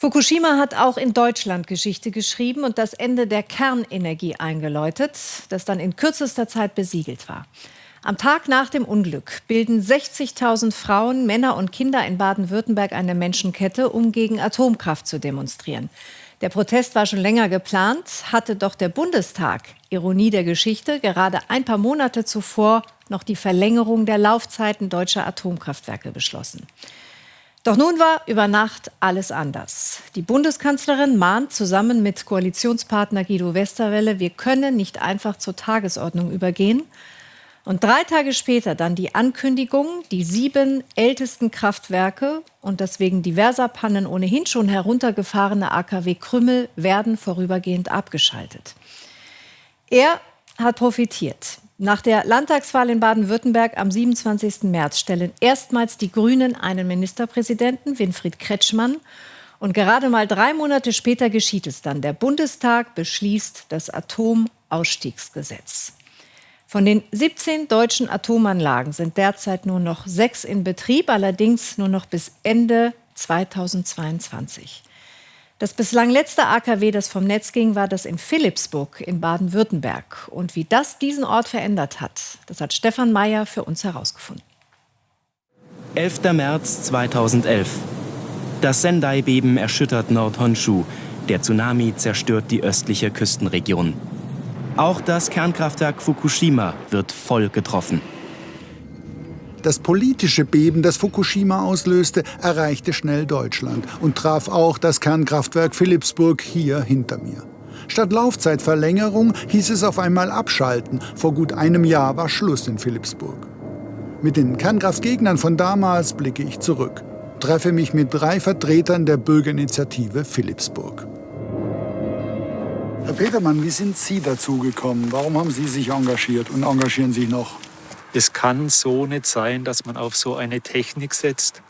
Fukushima hat auch in Deutschland Geschichte geschrieben und das Ende der Kernenergie eingeläutet, das dann in kürzester Zeit besiegelt war. Am Tag nach dem Unglück bilden 60.000 Frauen, Männer und Kinder in Baden-Württemberg eine Menschenkette, um gegen Atomkraft zu demonstrieren. Der Protest war schon länger geplant, hatte doch der Bundestag, Ironie der Geschichte, gerade ein paar Monate zuvor noch die Verlängerung der Laufzeiten deutscher Atomkraftwerke beschlossen. Doch nun war über Nacht alles anders. Die Bundeskanzlerin mahnt zusammen mit Koalitionspartner Guido Westerwelle, wir können nicht einfach zur Tagesordnung übergehen. Und drei Tage später dann die Ankündigung, die sieben ältesten Kraftwerke und das wegen diverser Pannen ohnehin schon heruntergefahrene AKW Krümmel werden vorübergehend abgeschaltet. Er hat profitiert. Nach der Landtagswahl in Baden-Württemberg am 27. März stellen erstmals die Grünen einen Ministerpräsidenten, Winfried Kretschmann. Und gerade mal drei Monate später geschieht es dann. Der Bundestag beschließt das Atomausstiegsgesetz. Von den 17 deutschen Atomanlagen sind derzeit nur noch sechs in Betrieb, allerdings nur noch bis Ende 2022. Das bislang letzte AKW, das vom Netz ging, war das in Philipsburg in Baden-Württemberg. Und wie das diesen Ort verändert hat, das hat Stefan Mayer für uns herausgefunden. 11. März 2011. Das Sendai-Beben erschüttert Nord-Honshu. Der Tsunami zerstört die östliche Küstenregion. Auch das Kernkraftwerk Fukushima wird voll getroffen. Das politische Beben, das Fukushima auslöste, erreichte schnell Deutschland und traf auch das Kernkraftwerk Philipsburg hier hinter mir. Statt Laufzeitverlängerung hieß es auf einmal abschalten. Vor gut einem Jahr war Schluss in Philipsburg. Mit den Kernkraftgegnern von damals blicke ich zurück, treffe mich mit drei Vertretern der Bürgerinitiative Philipsburg. Herr Petermann, wie sind Sie dazu gekommen? Warum haben Sie sich engagiert und engagieren Sie noch? Es kann so nicht sein, dass man auf so eine Technik setzt,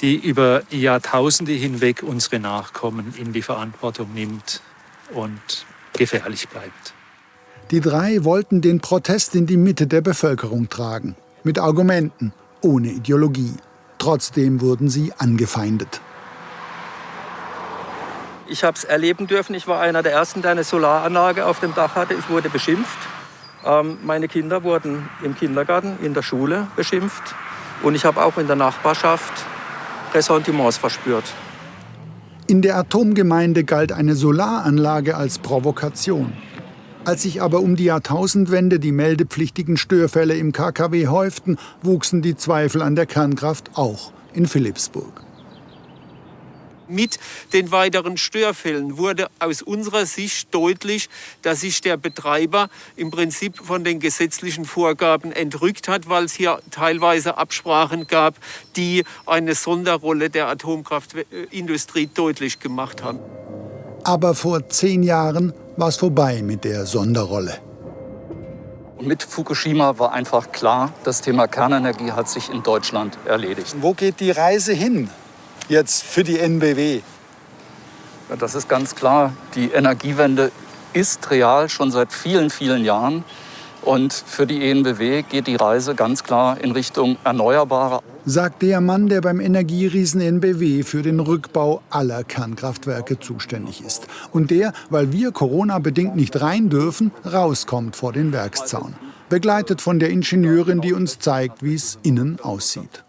die über Jahrtausende hinweg unsere Nachkommen in die Verantwortung nimmt und gefährlich bleibt. Die drei wollten den Protest in die Mitte der Bevölkerung tragen. Mit Argumenten, ohne Ideologie. Trotzdem wurden sie angefeindet. Ich habe es erleben dürfen. Ich war einer der Ersten, der eine Solaranlage auf dem Dach hatte. Ich wurde beschimpft. Ähm, meine Kinder wurden im Kindergarten, in der Schule beschimpft und ich habe auch in der Nachbarschaft Ressentiments verspürt. In der Atomgemeinde galt eine Solaranlage als Provokation. Als sich aber um die Jahrtausendwende die meldepflichtigen Störfälle im KKW häuften, wuchsen die Zweifel an der Kernkraft auch in Philipsburg mit den weiteren Störfällen wurde aus unserer Sicht deutlich, dass sich der Betreiber im Prinzip von den gesetzlichen Vorgaben entrückt hat, weil es hier teilweise Absprachen gab, die eine Sonderrolle der Atomkraftindustrie deutlich gemacht haben. Aber vor zehn Jahren war es vorbei mit der Sonderrolle. Mit Fukushima war einfach klar, das Thema Kernenergie hat sich in Deutschland erledigt. Wo geht die Reise hin? Jetzt für die NBW? Ja, das ist ganz klar. Die Energiewende ist real schon seit vielen, vielen Jahren. Und für die ENBW geht die Reise ganz klar in Richtung Erneuerbare. Sagt der Mann, der beim Energieriesen NBW für den Rückbau aller Kernkraftwerke zuständig ist. Und der, weil wir Corona-bedingt nicht rein dürfen, rauskommt vor den Werkszaun. Begleitet von der Ingenieurin, die uns zeigt, wie es innen aussieht.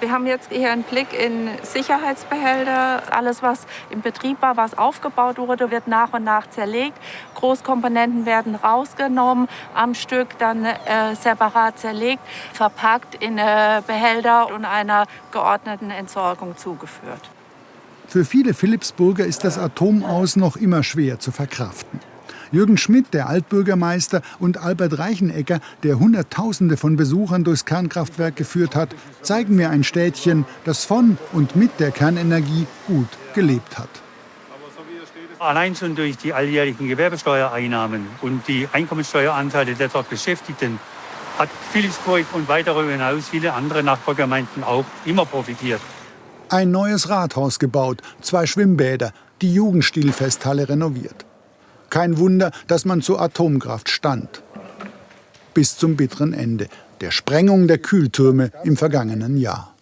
Wir haben jetzt hier einen Blick in Sicherheitsbehälter. Alles, was im Betrieb war, was aufgebaut wurde, wird nach und nach zerlegt. Großkomponenten werden rausgenommen, am Stück dann äh, separat zerlegt, verpackt in äh, Behälter und einer geordneten Entsorgung zugeführt. Für viele Philipsburger ist das Atomaus noch immer schwer zu verkraften. Jürgen Schmidt, der Altbürgermeister, und Albert Reichenecker, der Hunderttausende von Besuchern durchs Kernkraftwerk geführt hat, zeigen mir ein Städtchen, das von und mit der Kernenergie gut gelebt hat. Allein schon durch die alljährlichen Gewerbesteuereinnahmen und die Einkommensteueranteile der dort Beschäftigten hat Philipsburg und weit darüber hinaus viele andere Nachbargemeinden auch immer profitiert. Ein neues Rathaus gebaut, zwei Schwimmbäder, die Jugendstilfesthalle renoviert. Kein Wunder, dass man zur Atomkraft stand. Bis zum bitteren Ende, der Sprengung der Kühltürme im vergangenen Jahr.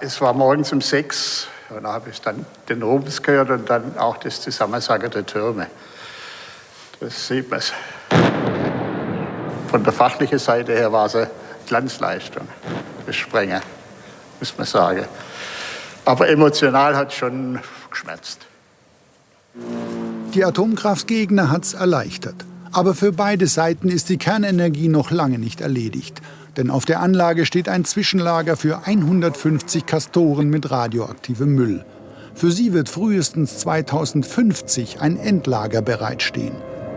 Es war morgens um sechs, Und da habe ich dann den Rums gehört und dann auch das Zusammensagen der Türme. Das sieht man. Von der fachlichen Seite her war es eine Glanzleistung, das Sprengen, muss man sagen. Aber emotional hat es schon geschmerzt. Die Atomkraftgegner hat es erleichtert. Aber für beide Seiten ist die Kernenergie noch lange nicht erledigt. Denn auf der Anlage steht ein Zwischenlager für 150 Kastoren mit radioaktivem Müll. Für sie wird frühestens 2050 ein Endlager bereitstehen.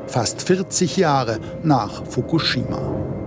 Fast 40 Jahre nach Fukushima.